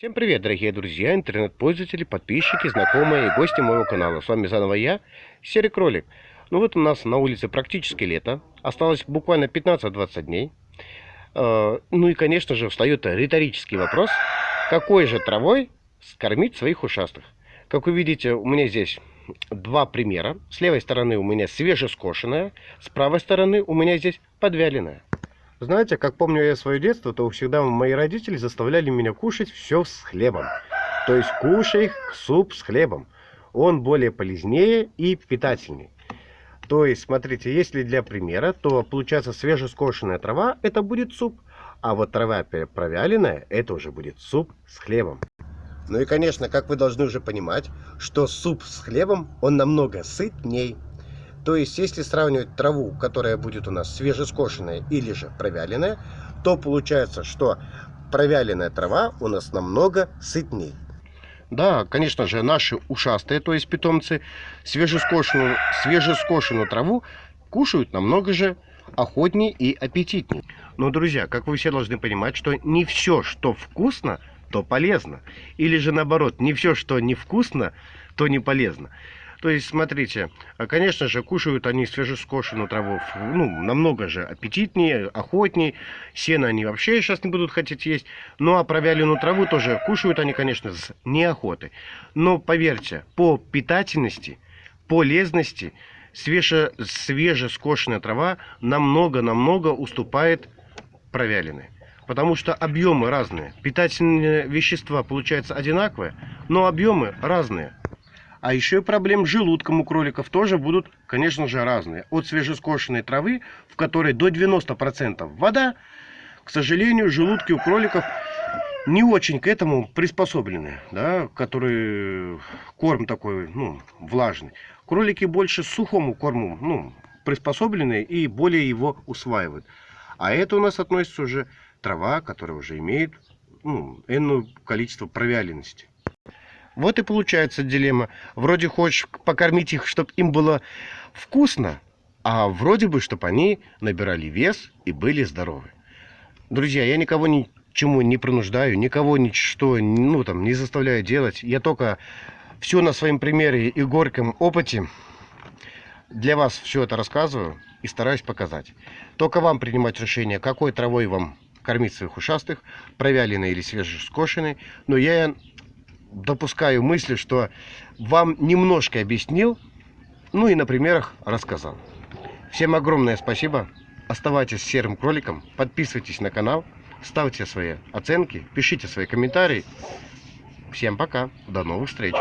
Всем привет, дорогие друзья, интернет-пользователи, подписчики, знакомые и гости моего канала. С вами заново я, Серый Кролик. Ну вот у нас на улице практически лето. Осталось буквально 15-20 дней. Э, ну и, конечно же, встает риторический вопрос. Какой же травой скормить своих ушастых? Как вы видите, у меня здесь два примера. С левой стороны у меня свежескошенная, с правой стороны у меня здесь подвяленная. Знаете, как помню я свое детство, то всегда мои родители заставляли меня кушать все с хлебом. То есть кушай суп с хлебом. Он более полезнее и питательней. То есть, смотрите, если для примера, то получается свежескошенная трава, это будет суп. А вот трава провяленная, это уже будет суп с хлебом. Ну и, конечно, как вы должны уже понимать, что суп с хлебом, он намного сытней. То есть, если сравнивать траву, которая будет у нас свежескошенная или же провяленная, то получается, что провяленная трава у нас намного сытнее. Да, конечно же, наши ушастые, то есть питомцы, свежескошенную, свежескошенную траву кушают намного же охотнее и аппетитнее. Но, друзья, как вы все должны понимать, что не все, что вкусно, то полезно. Или же наоборот, не все, что невкусно, то не полезно. То есть, смотрите, а, конечно же, кушают они свежескошенную траву, ну, намного же аппетитнее, охотнее. Сено они вообще сейчас не будут хотеть есть. Ну, а провяленную траву тоже кушают они, конечно, с неохотой. Но, поверьте, по питательности, полезности, свеже, свежескошенная трава намного-намного уступает провяленной. Потому что объемы разные. Питательные вещества получаются одинаковые, но объемы разные. А еще и проблем с желудком у кроликов тоже будут, конечно же, разные. От свежескошенной травы, в которой до 90% вода, к сожалению, желудки у кроликов не очень к этому приспособлены, да, который корм такой, ну, влажный. Кролики больше сухому корму, ну, приспособлены и более его усваивают. А это у нас относится уже трава, которая уже имеет, ну, энное количество провяленности. Вот и получается дилемма. Вроде хочешь покормить их, чтобы им было вкусно, а вроде бы, чтобы они набирали вес и были здоровы. Друзья, я никого ничему не принуждаю, никого ничто ну, там, не заставляю делать. Я только все на своем примере и горьком опыте для вас все это рассказываю и стараюсь показать. Только вам принимать решение, какой травой вам кормить своих ушастых, провяленной или свежескошенной. Но я допускаю мысли, что вам немножко объяснил, ну и на примерах рассказал. Всем огромное спасибо. Оставайтесь серым кроликом, подписывайтесь на канал, ставьте свои оценки, пишите свои комментарии. Всем пока, до новых встреч.